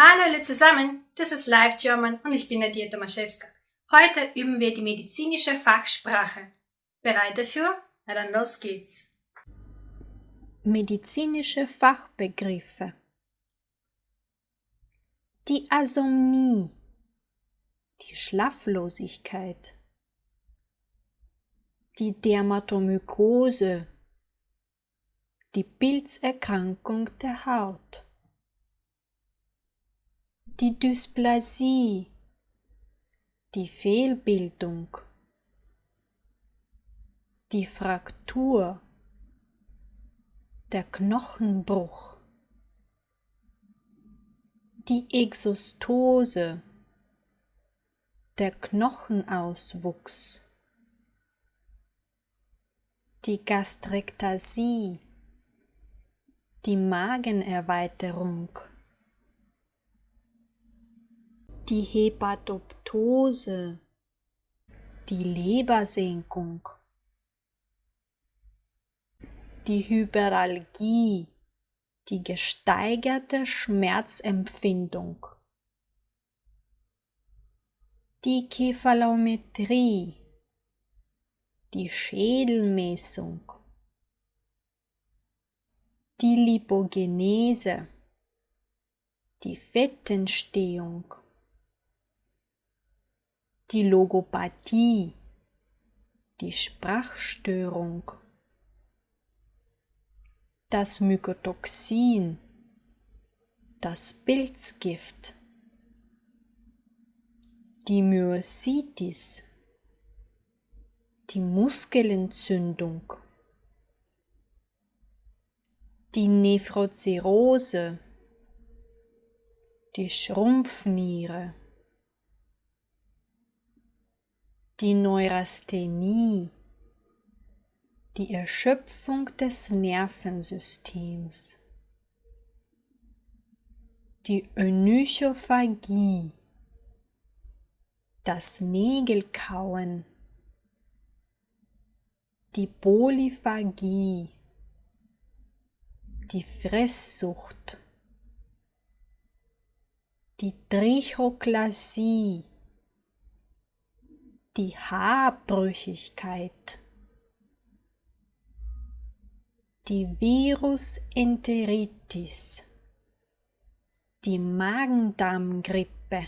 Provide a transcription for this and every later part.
Hallo alle zusammen, das ist Live German und ich bin Nadia Tomaszewska. Heute üben wir die medizinische Fachsprache. Bereit dafür? Na dann los geht's. Medizinische Fachbegriffe Die Asomnie, die Schlaflosigkeit, die Dermatomykose, die Pilzerkrankung der Haut die Dysplasie, die Fehlbildung, die Fraktur, der Knochenbruch, die Exostose, der Knochenauswuchs, die Gastrektasie, die Magenerweiterung, die Hepatoptose, die Lebersenkung, die Hyperalgie, die gesteigerte Schmerzempfindung, die Kephalometrie, die Schädelmessung, die Lipogenese, die Fettentstehung, die Logopathie, die Sprachstörung, das Mykotoxin, das Pilzgift, die Myositis, die Muskelentzündung, die Nephrozirrhose, die Schrumpfniere, die Neurasthenie, die Erschöpfung des Nervensystems, die Onychophagie, das Nägelkauen, die Polyphagie, die Fresssucht, die Trichoklasie, die Haarbrüchigkeit, die Virusenteritis, die Magendarmgrippe,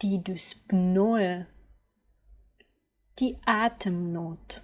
die Dyspnoe, die Atemnot.